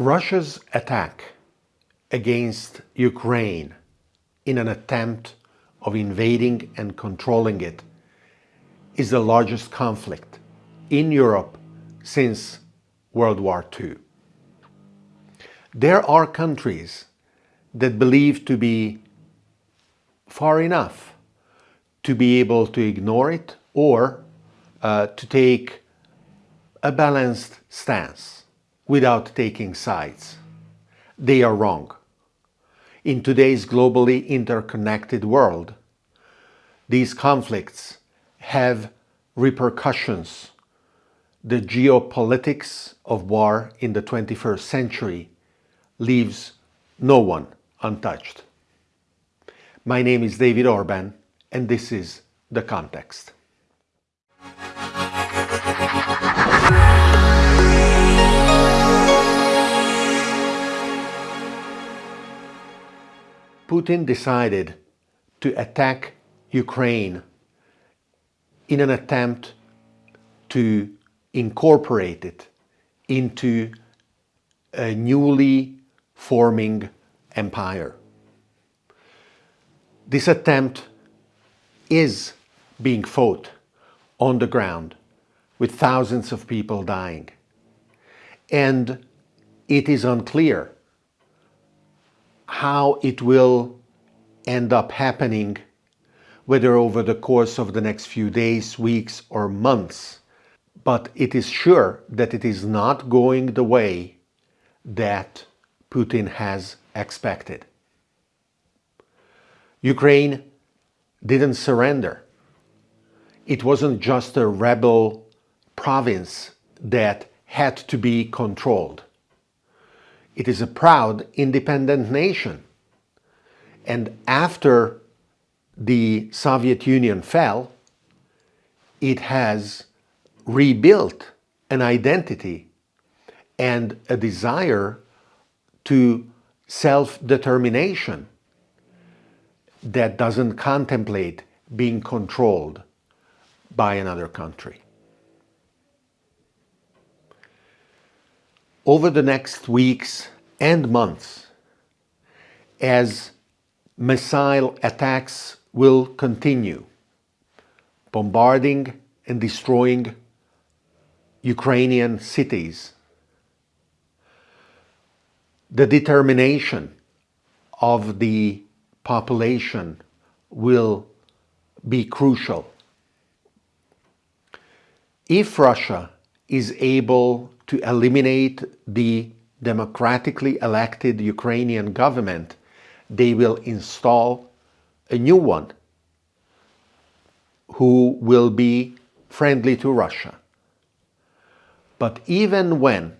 Russia's attack against Ukraine in an attempt of invading and controlling it is the largest conflict in Europe since World War II. There are countries that believe to be far enough to be able to ignore it or uh, to take a balanced stance without taking sides. They are wrong. In today's globally interconnected world, these conflicts have repercussions. The geopolitics of war in the 21st century leaves no one untouched. My name is David Orban and this is The Context. Putin decided to attack Ukraine in an attempt to incorporate it into a newly forming empire. This attempt is being fought on the ground with thousands of people dying. And it is unclear how it will end up happening, whether over the course of the next few days, weeks or months. But it is sure that it is not going the way that Putin has expected. Ukraine didn't surrender. It wasn't just a rebel province that had to be controlled. It is a proud independent nation. And after the Soviet Union fell, it has rebuilt an identity and a desire to self-determination that doesn't contemplate being controlled by another country. Over the next weeks and months as missile attacks will continue, bombarding and destroying Ukrainian cities. The determination of the population will be crucial. If Russia is able to eliminate the democratically elected Ukrainian government, they will install a new one who will be friendly to Russia. But even when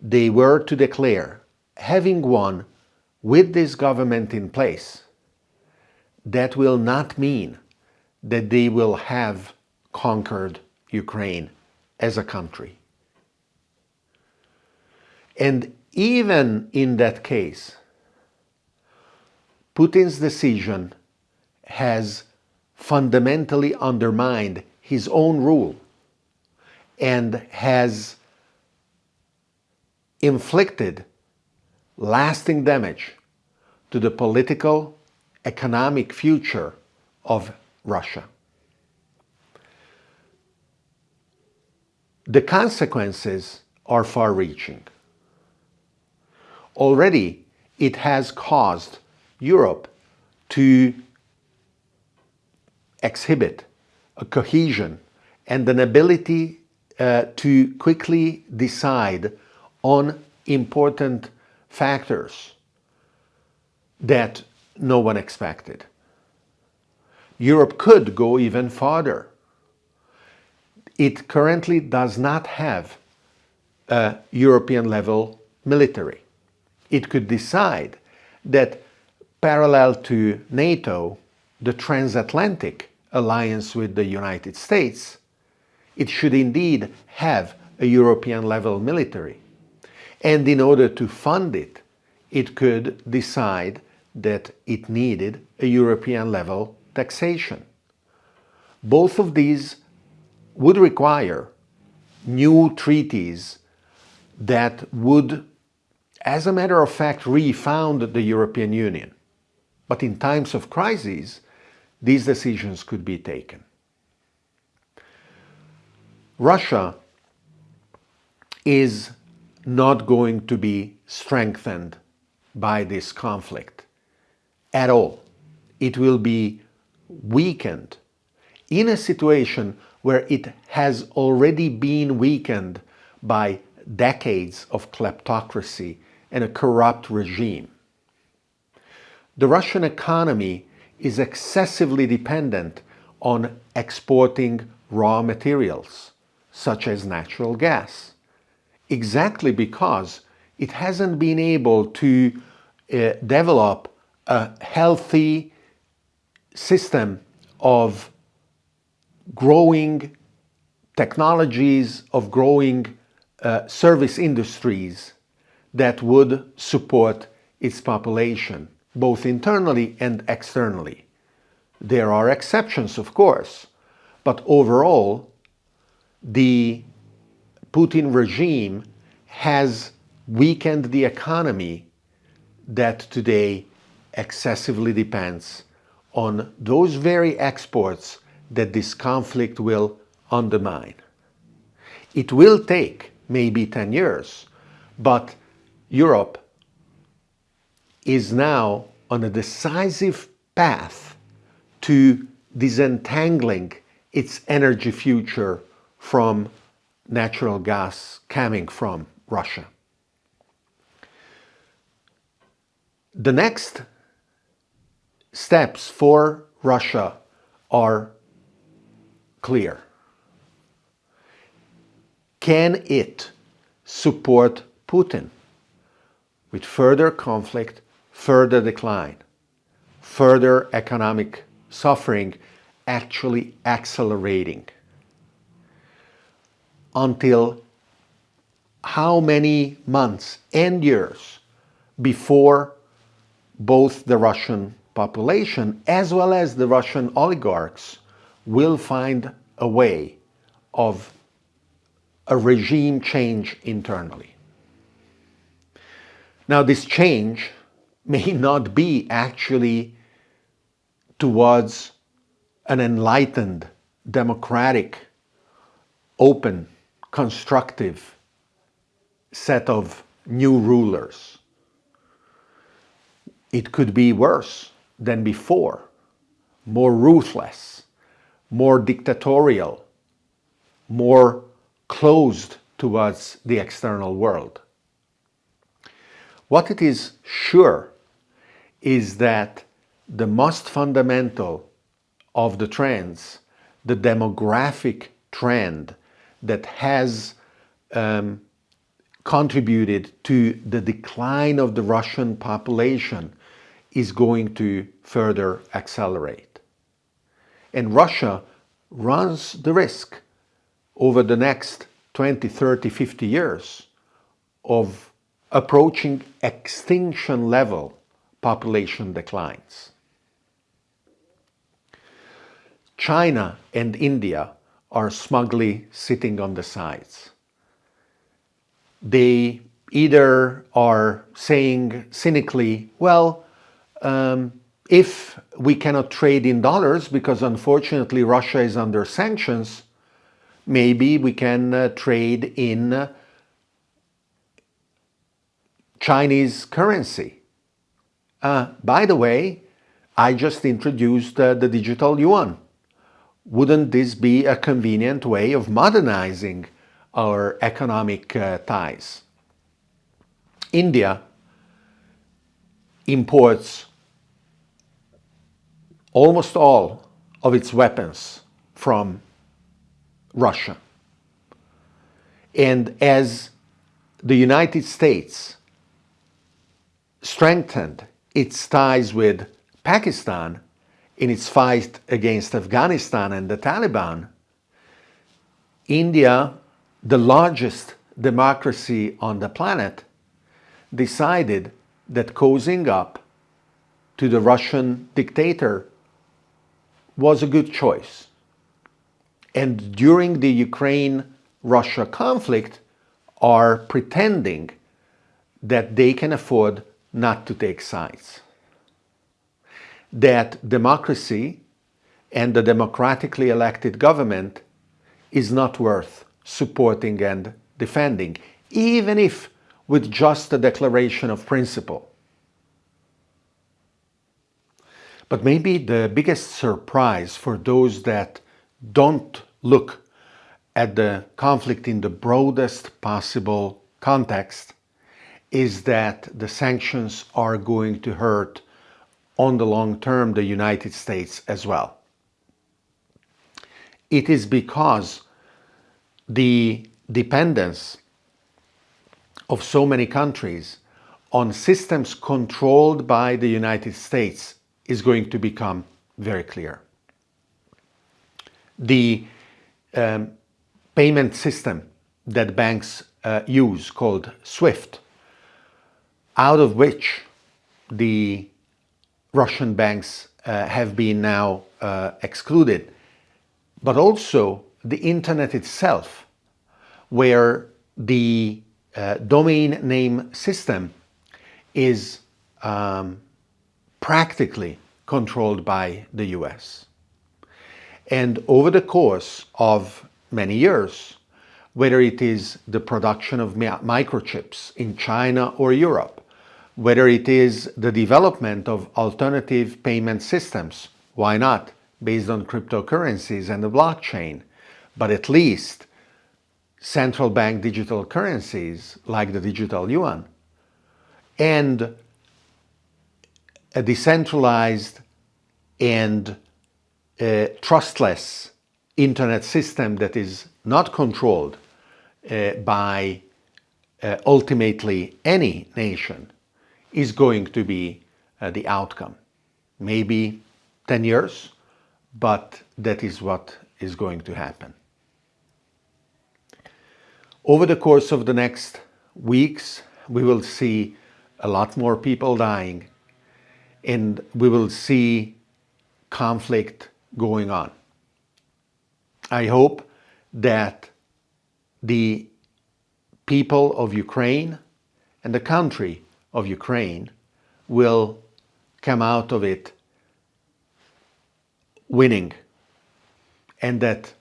they were to declare having won with this government in place, that will not mean that they will have conquered Ukraine as a country. And even in that case, Putin's decision has fundamentally undermined his own rule and has inflicted lasting damage to the political, economic future of Russia. The consequences are far-reaching already it has caused Europe to exhibit a cohesion and an ability uh, to quickly decide on important factors that no one expected. Europe could go even farther. It currently does not have a European level military it could decide that parallel to NATO, the transatlantic alliance with the United States, it should indeed have a European level military. And in order to fund it, it could decide that it needed a European level taxation. Both of these would require new treaties that would as a matter of fact, refound the European Union. But in times of crisis, these decisions could be taken. Russia is not going to be strengthened by this conflict at all. It will be weakened in a situation where it has already been weakened by decades of kleptocracy and a corrupt regime. The Russian economy is excessively dependent on exporting raw materials, such as natural gas, exactly because it hasn't been able to uh, develop a healthy system of growing technologies, of growing uh, service industries that would support its population, both internally and externally. There are exceptions, of course, but overall, the Putin regime has weakened the economy that today excessively depends on those very exports that this conflict will undermine. It will take maybe 10 years, but Europe is now on a decisive path to disentangling its energy future from natural gas coming from Russia. The next steps for Russia are clear. Can it support Putin with further conflict, further decline, further economic suffering actually accelerating? Until how many months and years before both the Russian population as well as the Russian oligarchs will find a way of a regime change internally. Now this change may not be actually towards an enlightened, democratic, open, constructive set of new rulers. It could be worse than before, more ruthless, more dictatorial, more closed towards the external world. What it is sure is that the most fundamental of the trends, the demographic trend that has um, contributed to the decline of the Russian population is going to further accelerate. And Russia runs the risk over the next 20, 30, 50 years of approaching extinction level population declines. China and India are smugly sitting on the sides. They either are saying cynically, well, um, if we cannot trade in dollars because unfortunately Russia is under sanctions, maybe we can uh, trade in Chinese currency. Uh, by the way, I just introduced uh, the digital yuan. Wouldn't this be a convenient way of modernizing our economic uh, ties? India imports almost all of its weapons from Russia. And as the United States strengthened its ties with Pakistan in its fight against Afghanistan and the Taliban, India, the largest democracy on the planet, decided that cozying up to the Russian dictator was a good choice. And during the Ukraine-Russia conflict are pretending that they can afford not to take sides. That democracy and the democratically elected government is not worth supporting and defending, even if with just a declaration of principle. But maybe the biggest surprise for those that don't look at the conflict in the broadest possible context is that the sanctions are going to hurt on the long term the United States as well. It is because the dependence of so many countries on systems controlled by the United States is going to become very clear. The um, payment system that banks uh, use called SWIFT, out of which the Russian banks uh, have been now uh, excluded, but also the internet itself, where the uh, domain name system is um, practically controlled by the US. And over the course of many years, whether it is the production of microchips in China or Europe, whether it is the development of alternative payment systems, why not, based on cryptocurrencies and the blockchain, but at least central bank digital currencies like the digital yuan, and a decentralized and uh, trustless internet system that is not controlled uh, by uh, ultimately any nation is going to be uh, the outcome. Maybe 10 years, but that is what is going to happen. Over the course of the next weeks, we will see a lot more people dying and we will see conflict going on. I hope that the people of Ukraine and the country of Ukraine will come out of it winning and that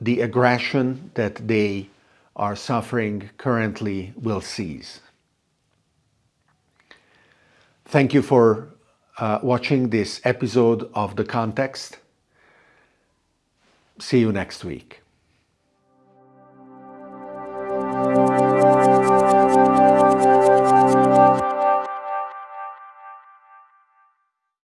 the aggression that they are suffering currently will cease. Thank you for uh, watching this episode of The Context. See you next week.